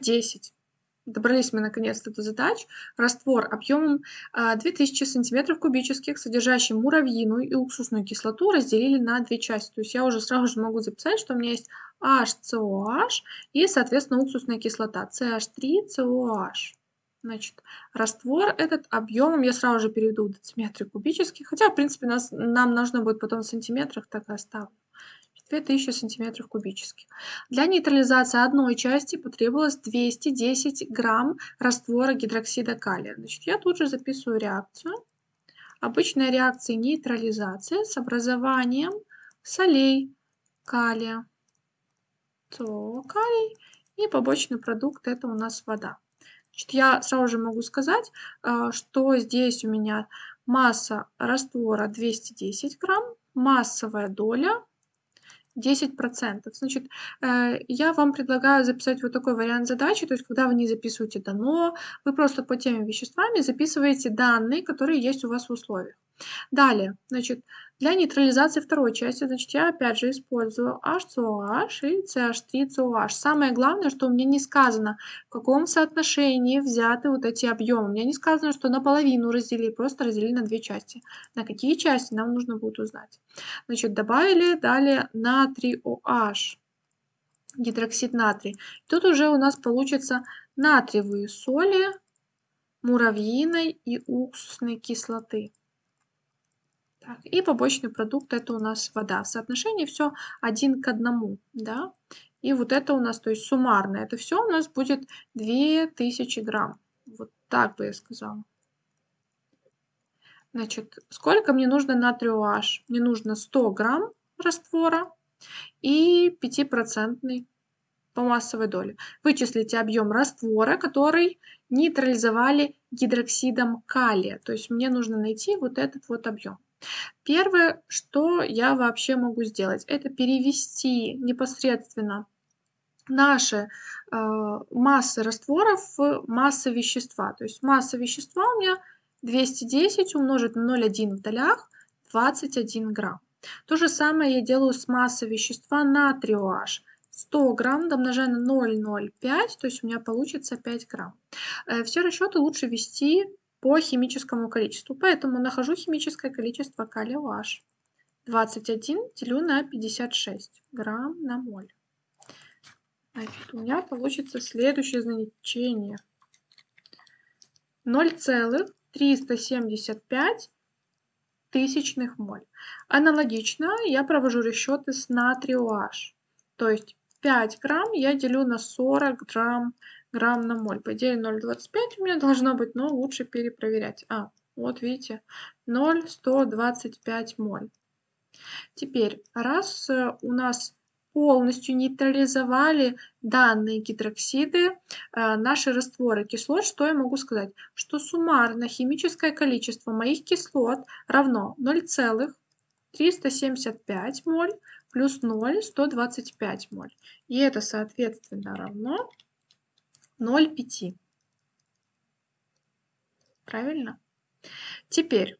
10. Добрались мы наконец-то до задач. Раствор объемом 2000 сантиметров кубических, содержащий муравьиную и уксусную кислоту, разделили на две части. То есть я уже сразу же могу записать, что у меня есть HCOH и, соответственно, уксусная кислота CH3COH. Значит, раствор этот объемом я сразу же переведу в дециметры кубические, хотя, в принципе, нас, нам нужно будет потом в сантиметрах, так и оставлю. 2000 сантиметров кубических. Для нейтрализации одной части потребовалось 210 грамм раствора гидроксида калия. Значит, я тут же записываю реакцию. Обычная реакция нейтрализации с образованием солей калия. То калий и побочный продукт это у нас вода. Значит, я сразу же могу сказать, э, что здесь у меня масса раствора 210 грамм, массовая доля 10%. Значит, э, я вам предлагаю записать вот такой вариант задачи, то есть когда вы не записываете дано, вы просто по тем веществами записываете данные, которые есть у вас в условиях. Далее, значит, для нейтрализации второй части, значит, я опять же использую HCOH и CH3COH. Самое главное, что у меня не сказано, в каком соотношении взяты вот эти объемы. У меня не сказано, что наполовину разделили, просто разделили на две части. На какие части нам нужно будет узнать. Значит, добавили далее натрий OH, гидроксид натрий. Тут уже у нас получится натриевые соли, муравьиной и уксусной кислоты. Так, и побочный продукт это у нас вода. В соотношении все один к одному, да. И вот это у нас, то есть суммарно, это все у нас будет 2000 грамм. Вот так бы я сказала. Значит, сколько мне нужно натрию? Мне нужно 100 грамм раствора и 5% по массовой доле. Вычислите объем раствора, который нейтрализовали гидроксидом калия. То есть мне нужно найти вот этот вот объем. Первое, что я вообще могу сделать, это перевести непосредственно наши э, массы растворов в массы вещества. То есть масса вещества у меня 210 умножить на 0,1 в долях 21 грамм. То же самое я делаю с массой вещества натрия OH. 100 грамм домножаю на 0,05, то есть у меня получится 5 грамм. Э, все расчеты лучше вести по химическому количеству. Поэтому нахожу химическое количество калия OH. 21 делю на 56 грамм на моль. Значит, у меня получится следующее значение. 0,375 тысячных моль. Аналогично я провожу расчеты с натрием OH. То есть 5 грамм я делю на 40 грамм грамм на моль. По идее 0,25 у меня должно быть, но лучше перепроверять. А, вот видите, 0,125 моль. Теперь, раз э, у нас полностью нейтрализовали данные гидроксиды, э, наши растворы кислот, что я могу сказать? Что суммарно химическое количество моих кислот равно 0,375 моль плюс 0,125 моль. И это, соответственно, равно 0,5. Правильно? Теперь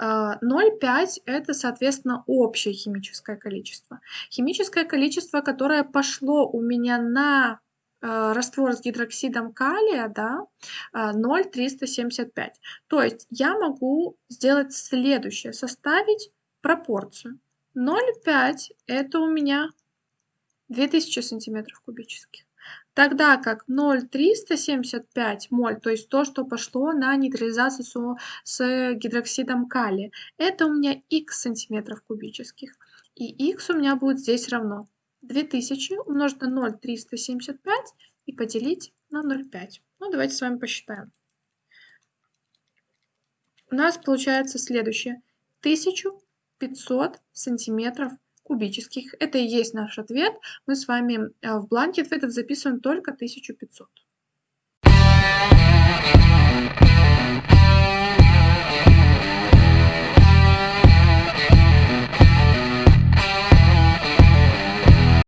0,5 а, это, соответственно, общее химическое количество. Химическое количество, которое пошло у меня на а, раствор с гидроксидом калия, да, 0,375. То есть я могу сделать следующее, составить пропорцию. 0,5 это у меня 2000 сантиметров кубических. Тогда как 0,375 моль, то есть то, что пошло на нейтрализацию с гидроксидом калия, это у меня х сантиметров кубических. И х у меня будет здесь равно 2000 умножить на 0,375 и поделить на 0,5. Ну, давайте с вами посчитаем. У нас получается следующее. 1500 сантиметров кубических. Это и есть наш ответ. Мы с вами э, в бланке ответов записываем только 1500.